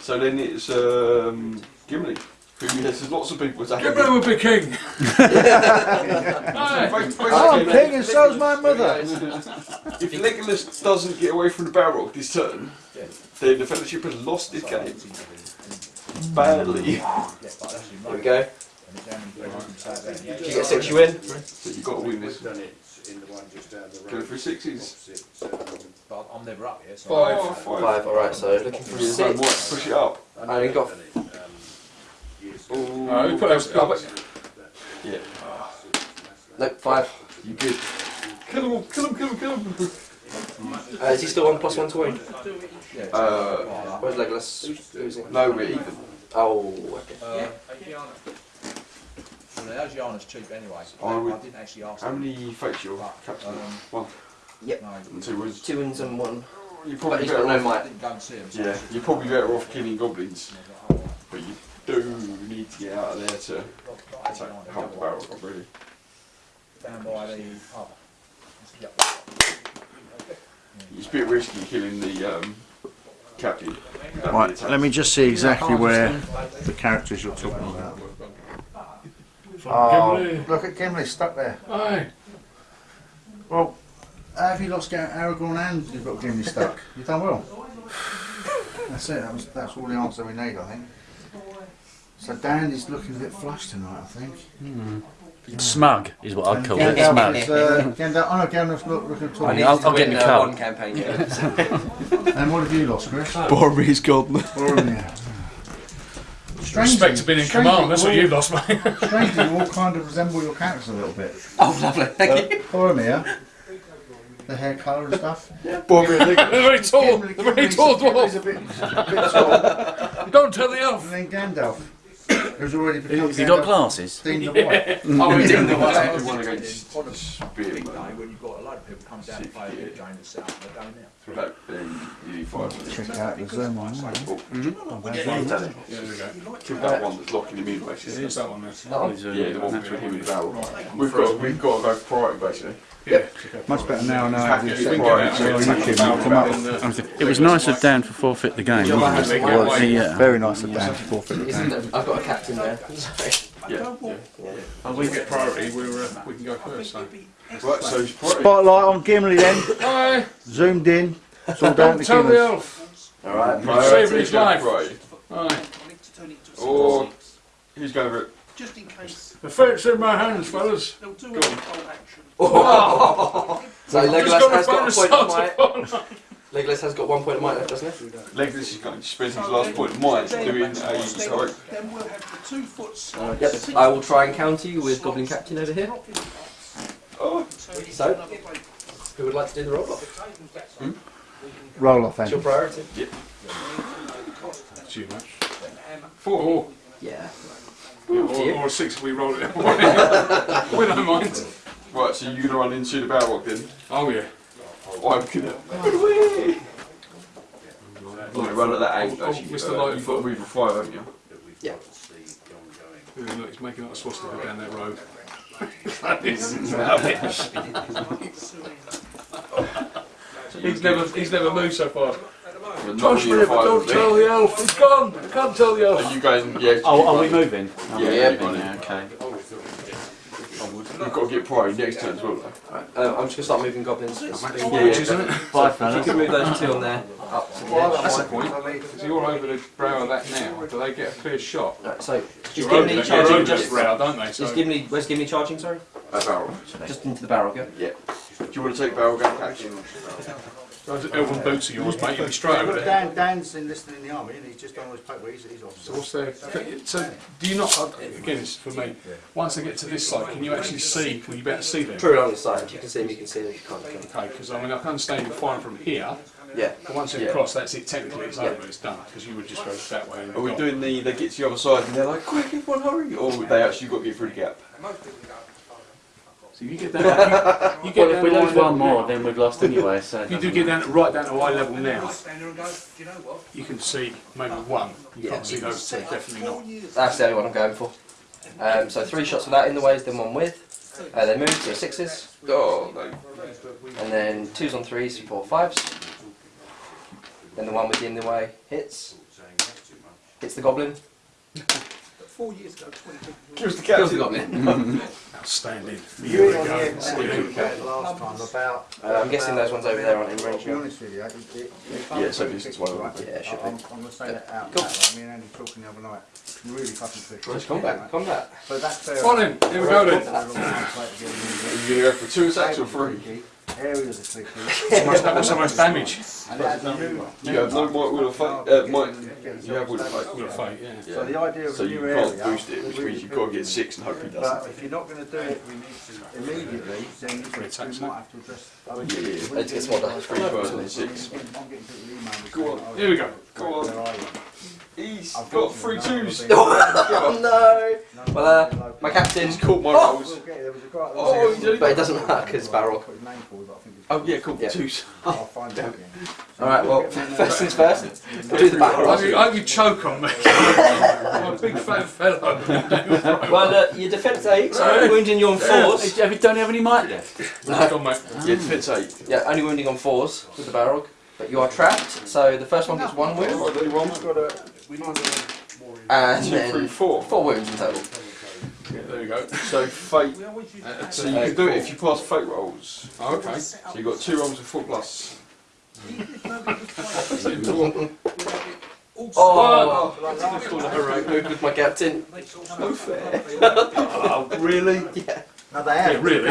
So then it's um, Gimli. Who yes, there's lots of people attacking. Gimli will be king. Aye. Oh, I'm king and so's my mother. If Legolas doesn't get away from the barrel this turn, then the Fellowship has lost this game. Badly. There we go. Did you get six, you win. So you've got to win this. Go for sixes. I'm never up here, so Five. Oh, five. Five, alright, so looking for Yeah, no, might six. push it up. I only got Oh, who put those up? Yeah. nope, five. You good. Kill him all, kill him, kill him, kill him. Uh, is he still on plus one to win? Uh, Where's Legolas? Who's in? no, we're even. Oh, okay. Uh, well, Oceana's cheap anyway. I would- I didn't actually ask How him. many fakes your captain? One Yep. No, and two wins. Two wins and one. You're But probably he's better got no off. I didn't go and see him. so Yeah, you're probably better off killing goblins, but you do need to get out of there to attack help the barrel really. Down by the pub. It's a bit risky killing the um, captain. Right, let me just see exactly where the characters you're talking about. From Oh, look at Gimli stuck there. Aye. Well, have you lost Gar- Aragorn and you've got Gimli stuck? You've done well. That's it. That was, that's all the answer we need, I think. So Dan is looking a bit flushed tonight, I think. Smug is what I'd And call it. Gandalf Smug. uh, Gandalf, oh no, Gandalf's look, looking I tall. need I'll- to I'll get win in the car. one campaign game. And what have you lost, Chris? Boromir's gone. Boromir. Respect to being in command, that's what you've lost, mate. Strangely, you all kind of resemble your characters a little bit. Oh, lovely. Thank uh, you. Boromir, the hair colour and stuff. Boromir, They're very tall. Gimli- They're very Gimli's- tall Gimli's dwarf. a bit, a bit tall. Don't tell the elf. And then Gandalf, who's already become Has he got glasses? Dean the White. Oh, we didn't know what Take the one against On a Spear, big day man. when you've got a load of people come down to play a big game and set up, they're going out. That, then you need five. Check out the Zoom on there. Not bad. Yeah, there we go. Kill that one that's locking him in, basically. What's that one there? Oh, Yeah, the one between him and the barrel. We've got, we've got to go priority, basically. Yeah. Much better now. Now I have Yeah, the you can set get right out so and you attack can the come barrel up. in the- It was nice of Dan to forfeit the game, wasn't it? Yeah, like- Yeah. Very nice of Dan to forfeit the Isn't game. it? I've got a captain there. Sorry. Yeah, yeah. If we get priority, we're, uh, we can go first. So. Right, so it's priority. Spotlight on Gimli then. Aye, Zoomed in. It's all down don't to tell the Gimli. elf. Alright, You're saving his Go for life. priority. Aye. Or who's going for it? Just in case The fate's in my hands, fellas. they'll do a full action. So Just Legolas got a has got a point of shot might. upon. Legolas has got one point of might left, doesn't he? Legolas is going to spend his last point of might doing a Then, sorry. then we'll have the two foot Uh, yep. I will try and counter you with Goblin Captain over here. Oh, So, who would like to do the roll off? Roll off What's your then. priority? Too much. Four. Yeah. Or, or a six if we roll it. we don't mind. right. So you're going to run into the Balrog then? Oh yeah. I'm gonna. You run at that angle. Oh, actually, Mr. uh, Lightenfoot. You've got to move a five, haven't you? Yeah. Yeah, Look, he's making up a swastika down that road. This is rubbish. he's never he's never moved so far. You're not Josh near River, five, don't tell the elf. He's gone. I can't tell the elf. Are elf. you going? Yeah. Oh, are we moving? Are we Yeah, moving? Yeah, okay. Running. We've got to get priority next turn as well. though. Alright, um, I'm just gonna start moving goblins. Yeah, Yeah, isn't it? Bye, If you can move those two on there up to the edge. That's the point. Because you're over the brow of that now. Do they get a clear shot? Right, so just You're give me charging. Just, brow, don't they? So just give me. Where's give me charging? Sorry. A barrel. Just into the barrel. Go. Yeah. Do you want to take barrel gun action? Those elven boots of yours, mate. You'll be straight over there. Dan, Dan's enlisted in the army and he's just done on his paper, he's, he's So officer. what's there? So do you not? uh, Again, it's for me. Once they get to this side, can you actually see? Will you be able to see them? True on the side. You can see them. You can see them. You can't. You can't. Okay, because I mean I can understand you firing from here, Yeah. but once it's Yeah. across, that's it. Technically, it's Yeah. over. It's done. Because you would just go that way. And Are we gone. doing the, they get to the other side and they're like, quick, everyone hurry? Or they actually got to get through the gap? So you get down. You, you get Well, if we lose one more, now. then we've lost anyway. So If you do get down to, right down to eye level now, you can see maybe one. You can't see those two. Definitely not. That's the only one I'm going for. Um, so three shots without in the ways, then one with. Uh, they move, so sixes, Oh, no. and then twos on threes, four fives. Then the one with the in the way hits. Hits the goblin. Kills the Kills the captain. goblin. Outstanding. You Here were on the end See, here we go. last time about. Uh, I'm guessing those ones over there aren't in range To be honest with you, it, it, it, Yeah, so this is one of them. Yeah, it should I'm, be. I'm going to say that out Cool. loud, like me and Andy talking the other night. Really fucking tricky. Nice combat, combat. But that's fair. Come on then. Here we go then. Are you going to go for two attacks or three? Areas are tricky. What's that? What's the most damage? And that's a new. You have no might will of fate. Uh, might, you have will of fate. Will of fate, yeah. So the idea of So a you can't area. boost it, is which means you've got to get six and hope he doesn't. if you're not going to do it immediately, then you might have to address. Yeah, yeah, yeah. Let's get some more Three first and six. I'm getting people. Go on. Here we go. Go on. Where are you? He's got three twos. Oh no! Well, uh, my captain. He's caught my Oh! rolls. Okay, there was a. Oh, you did. But it doesn't matter because barrel. His name forward, but I think it's. Oh yeah, cool. Yeah. Twos. I'll find out. Alright, well, first things first. We'll do the I barrel. hope you, I hope you choke on me. I'm a big fat fellow. Well, uh, your defence eight, so only wounding you on fours. Have you, don't have any might left? Come on, mate. Yeah, defense eight. Yeah, only wounding on fours with the barrel. But you are trapped, so the first one gets one wound, Right, only one. and Two, three, then four. four wounds in total. There we go. So fate. So you can do it if you pass fate rolls. Oh, okay. So you've got two rolls of four plus. Oh, Hooray. moved with my captain. No fair. oh, really? Yeah. No, they have. Yeah, really?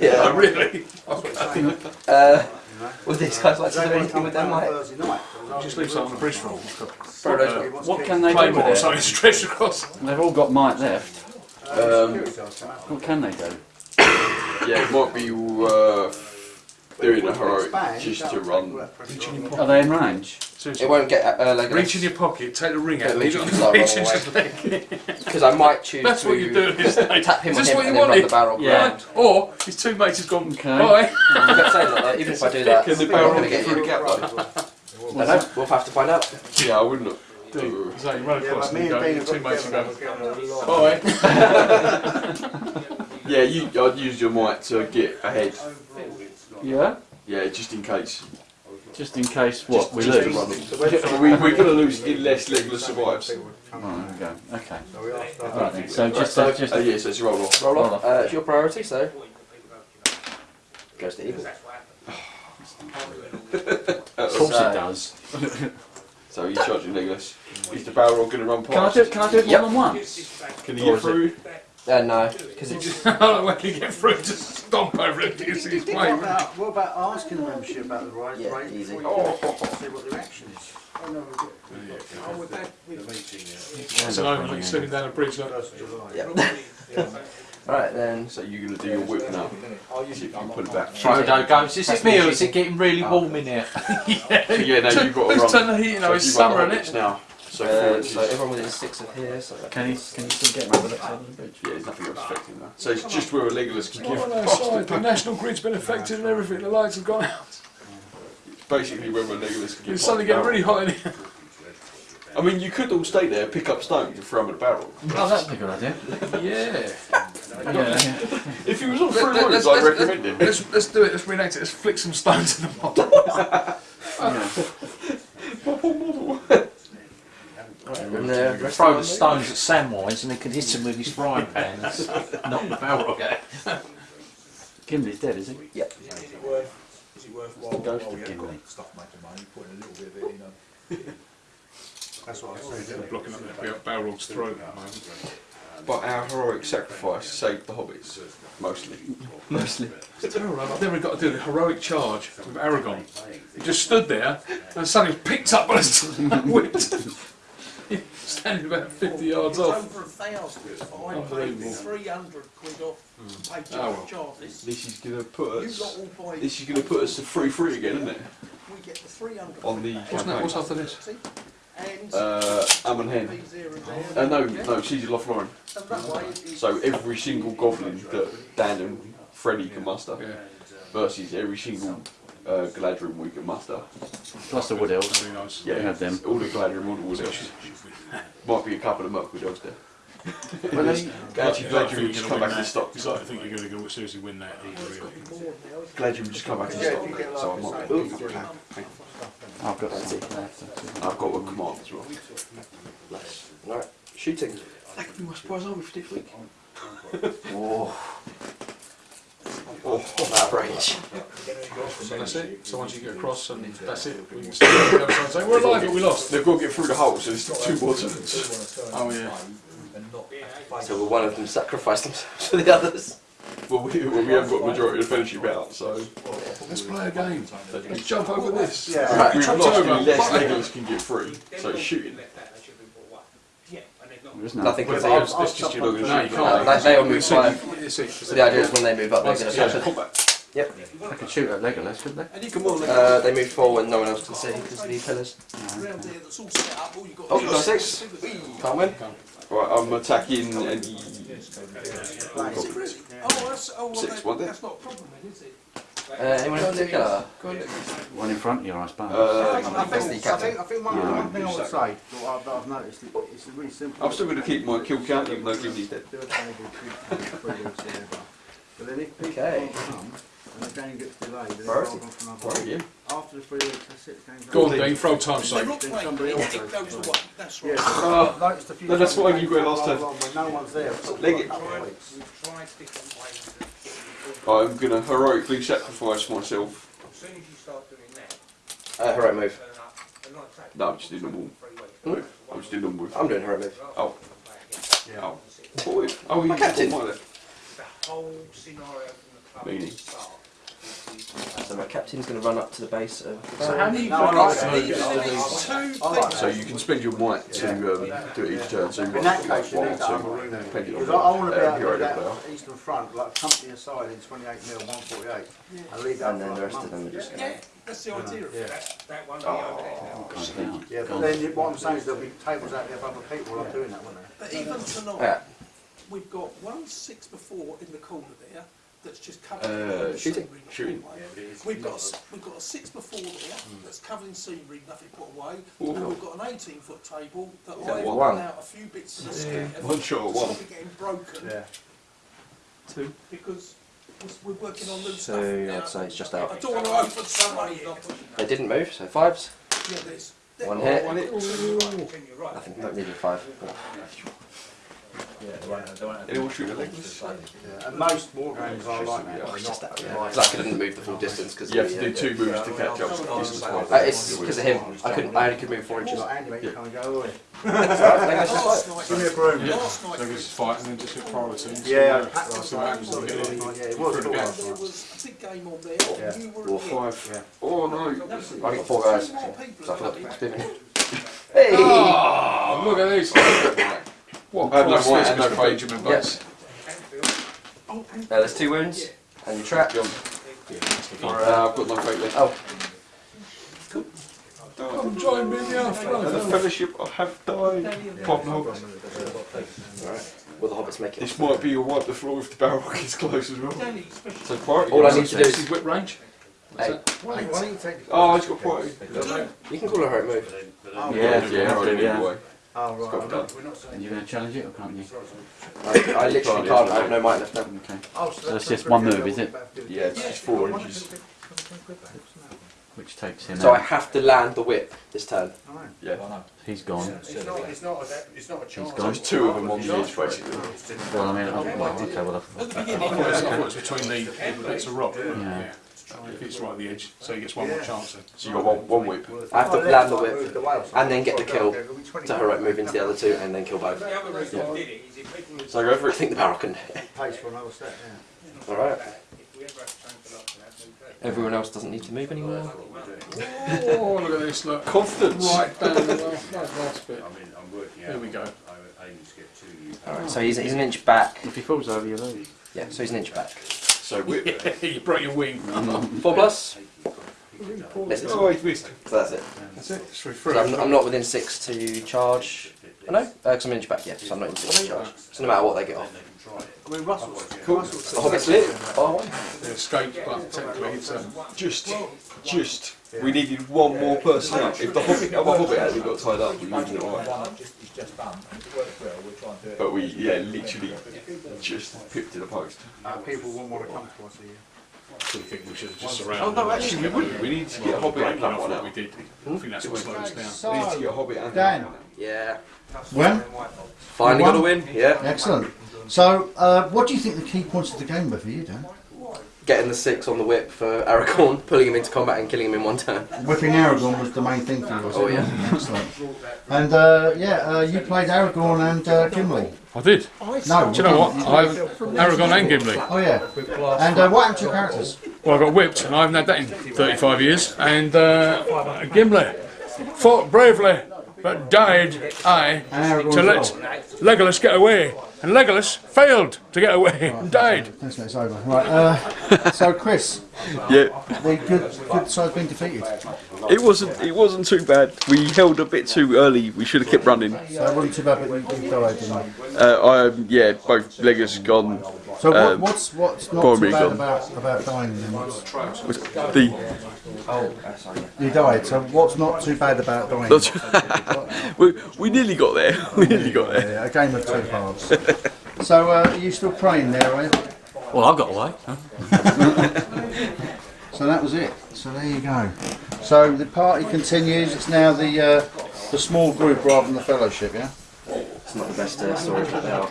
Yeah. Oh, really? Uh, would these guys like to do anything with them, like Just leave some on the bridge roll. Frodo's What can they do Claymore or with it? something stretched across. They've all got might left. Um, What can they do? yeah, it might be uh, doing a heroic just to run. Are they in range? It won't get uh, Reach in your pocket, take the ring out, leave leave it on the start beach running and just because I might choose That's to what you're doing, isn't tap him Is on him what and you then run the barrel. Yeah. Right. Or his two mates has gone, Okay. bye. I'm gonna say that, uh, even if I do that, Can the I'm barrel gonna get get through the you. gap though? I don't know. We'll have to find out. Yeah, I wouldn't have. Dude, so you run Yeah, across but and me you and go, your two mates together. go, we're getting bye. Yeah, you. I'd use your might to get ahead. Yeah. Yeah, just in case. Just in case what Just- we just lose. run it. we, we're going to lose unless Legolas survives. Right, there we go. Okay. So we are starting. Right then. So just so- just Oh yeah, so it's a roll off. Roll Roll off. off. Uh, it's your priority, so goes to evil. of course it does. So he's charging Legolas. Is the barrel going to run past? Can I past? do can I do it more Yep. than once? Can he get through? Uh, no, because it's I don't know when you get through, just stomp over it because he's What playing. about, what about asking the membership about the right Yeah, rate easy. before you go, see what the reaction is? It's an omen, like slipping down a bridge. Like, First July. yeah. All right then. So you're going to do your whip now. See if you can pull it back. Frodo goes, is it me or is it getting really warm in here? So yeah, now you've got to Who's run. turned the heat? You know, it's summer, isn't it? now. So Uh, so everyone within six of here. So Can he can he still get rid of it on the bridge? Yeah, there's nothing else affecting that. So it's just where a Legolas can give Oh, no, sorry, the national grid's been affected and everything. The lights have gone out. basically whether Legolas can get It's suddenly getting really hot in here. I mean, you could all stay there, pick up stones, and throw them in the barrel. Oh, that'd be a good idea. Yeah. yeah. If he was on Let- three let- words, let's, I'd recommend him. let's, let's do it. Let's reenact it. Let's flick some stones in the bottom. And uh, rest Throw the stones at Samwise and he can hit him with his frying pan and s- knock the barrel out. Gimli's dead, is he? Yep. Is it worth, is it worthwhile? Ghost while of you've Gimli. got Stuff making money, putting a little bit of it in. a- That's what I say. Blocking up that Balrog's throat at the moment. But our heroic sacrifice saved the hobbits, mostly. Mostly. It's terrible. I've never got to do the heroic charge with Aragorn. He just stood there and suddenly picked up by his whipped. Standing about 50 yards It's off. over a thousand. I paid Unbelievable. three hundred quid off paid Oh, well. charges. This is gonna put You us. all buy. This is gonna put us to free free again, isn't it? We get the three hundred. On the What's, that, what's after this? And. Uh, Amon Hen. fees here and there. Uh, no, no, she's Lothlorien. And that way it is- So every single goblin that Dan and Freddy can muster Yeah. versus every single uh, Galadriel we can muster. Plus the wood elves. That'd nice. Yeah, We have them. All the Galadriel, all the Wood Elves. Might be a couple of Mirkwood Elves there. Well, they, Actually, You'd like to Galadriel think you're just gonna come back win to that. stock. You'd think you're going to go seriously win that either, really. Galadriel just come back to stock. So I might be picking up a pack. Hang on. I've got some. I'll have got a command as well. Nice. Alright, shooting. That could be my surprise army for next week. Oh. Oh, out of range. So that's it. So once you get across and that's it, we can stand on the other side and say, we're alive, but we lost. They've got to get through the hole, so it's two more turns. Oh, yeah. So will one of them sacrifice themselves for the others? Well, we, well, we haven't got the majority of the fellowship out, so Let's play a game. Let's jump over this. Yeah. we've Jumped lost over. unless Legolas can get free. So it's shooting. There isn't Nothing that. can I'll- see. It's just chop you're not up going No, you can't. They- they all move So five. you- it's it, So the idea is when they move up, they're going to Yeah, catch it. Yep. They could shoot at Legolas, couldn't they? Come on, Uh, they move forward, no one else can see because of the pillars. Round there that's all set up, all you've got Oh, got is- six. Can't win. Right, I'm attacking and. Oh, that's, oh, well, Six, that- wasn't it? that's not a problem then, is it? Uh, anyone in particular? One in front of you, I suppose. Uh, I think, I think, I think, one, Yeah. one thing I would say that I've noticed, it's really simple. I'm still going to keep my kill count even though Gimli's dead. Do a table, three weeks, whatever. But then if people Okay. can't come and the game gets delayed, then Priority. they'll go for another Right. After the three weeks, that's it, the game's Go on, over. Dean, throw time They sake. Then somebody else goes goes for the it. way, that's right. Yes, Oh. I've noticed a few No, that's times why when you go last time. go on When no one's there, for Leg it. couple of weeks. We've tried different ways of getting I'm going to heroically sacrifice myself. As soon as you start doing that, Uh, heroic move. turn up, and like I say, No, I'm just doing normal move. I'm just doing normal move. I'm doing heroic move. Oh. Oh. Boy. Oh, you captain. got my left. the whole scenario from the club Meaning? will start. So my captain's going to run up to the base of. So how many No, I like goblins? it. Even if it's two I like things, So you can spend your might to um, do it each turn. So you've In got that like case, you one or need to have a two, depending on Because I, I want to be uh, able to hero do they that play. eastern front, like company aside in 28 mil, 148, and leave that And then the rest of them are month. just. yeah, that's the idea of Yeah. it. That, that one, the other. Down. Yeah, but then what I'm saying is there'll be tables out there for other people like doing that, won't there? But even tonight, Yeah. we've got one six before in the corner there that's just covered Uh, in shooting. scenery, Shooting. nothing away. We've got a s- we've got a six before there that's covered in scenery, nothing put away, Ooh. and we've got an 18 foot table that that I've one? cut out a few bits of the skin One shot at to one. stop it getting broken Yeah. Two. because we're we're working on loose So, stuff I'd say it's just I out. don't want to open somebody. They didn't move, so fives. Yeah, there's One hit. One hit. You're right. Nothing, not needed five. Anyone shoot a leg? Yeah, and most war games are like that. Yeah, they're It's just not- that, yeah. 'Cause I couldn't move the full distance because You have to uh, do two moves to catch up. Distance wise. Uh, it's because of him. I couldn't. I only could move four inches. got Andy, mate, you come and go away. Last night, Give me a broom. last So night this fight and then just hit priority. Yeah, uh, what- packed last night. Yeah, it. it was Through the cool gap. last there was a big game on there. Yeah. and You were Or five. Yeah. Oh no. I got four guys. Two more people So I at thought the it's Hey! Oh, look at this. What I had no price right this and no Mr. fate. Benjamin Yes. Bates? Now there's two wounds, and you trap. Jump. Uh, I've got no fate left. Oh, Come join me in the And the afternoon. fellowship I have died. Pop no. alright. Will the hobbits make it? This might be a wipe the floor if the barrel gets close as well. So priority. All I need to do is is whip range. Eight. Oh, he's got quite. You can call her heroic move. Yeah, Yeah, I'll do, yeah. anyway. Oh, right. Got done. And you're going to challenge it or can't you? I, I literally can't. I have no might left now. Okay. So it's just one move, is it? Yeah, it's just four inches. Which takes him So I have to land the whip this turn. Yeah. He's gone. It's not, it's not, a, it's not a He's chance. gone. There's two of them on the edge, basically. Well, I mean, oh, well, okay, well, I thought it was- I thought it was between the bits of rock. Yeah. If it's right at the edge, so he gets one more chance then. So you got one, one whip. I have to land the whip and then get the kill to heroic move into the other two and then kill both. So I go for I it. think the barrel can. Pace for another step, yeah. Alright. Everyone else doesn't need to move anymore. Oh, look at this, look. Confidence. Right down the last, last, last bit. Here we go. Alright, so he's, he's an inch back. If he falls over, you lose. Yeah, so he's an inch back. So whip. you broke your wing. Mm-hmm. Four plus? Listen, Oh, he's missed. so that's it. That's it. It's So I'm, I'm not within six to charge. Oh, no, uh, because I'm an inch back, yeah, so I'm not in six to charge. So no matter what they get off. I mean, Russell's Cool. The Hobbit's lit. Oh, The escape, but technically it's a. Just, just. We needed one more person out. If the Hobbit, other Hobbit hadn't got tied up, we would have been alright. One just, it's just done. It worked well, we're trying to do it. But we, yeah, literally just pipped to the post. Uh, people wouldn't want to come to us here. I think we should have just surrounded. Oh, no, actually, we wouldn't. We need to get a Hobbit and that one what out. we did. I think that's what slowed us down. We need to get a Hobbit and Dan. yeah. When? Finally got a win, yeah. Excellent. So, uh, what do you think the key points of the game were for you, Dan? Getting the six on the whip for Aragorn, pulling him into combat and killing him in one turn. Whipping Aragorn was the main thing for you, was Oh, it? yeah. Excellent. And, uh, yeah, uh, you played Aragorn and uh, Gimli. I did. No. Do you know what? I've Aragorn and Gimli. Oh, yeah. And uh, what happened to your characters? Well, I got whipped, and I haven't had that in 35 years. And uh, Gimli fought bravely, but died I to let. Legolas get away. And Legolas failed to get away and died. Thanks, mate, it's over. Right, uh, so Chris, Yeah, the good, good side's been defeated. it wasn't. It wasn't too bad. We held a bit too early. We should have kept running. So it wasn't too bad, but you, you died, didn't you? Uh, I, yeah, both Legolas gone. So what, Um, what's what's not too bad gone. about, about dying then? What's- The Oh. You died, so what's not too bad about dying? we, we nearly got there. We nearly got there. Yeah, a game of two halves. So uh, are you still praying there, are you? Well, I've got away. Huh? So that was it. So there you go. So the party continues. It's now the uh, the small group rather than the fellowship, yeah. It's not the best uh, story to tell.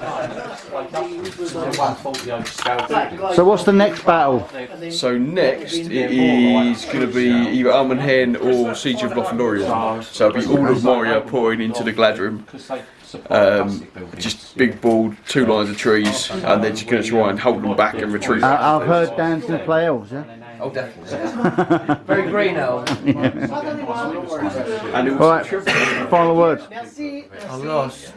So what's the next battle? So next it is going to be either Amon Hen or Siege of Lothlorien. So it'll be all of Moria pouring into the Galadhrim um, just big ball, two lines of trees, and then just going to try and hold them back and retrieve. Uh, I've heard dancing play elves, yeah. Oh, definitely. Very green elf. Yeah. All right, final words. I lost.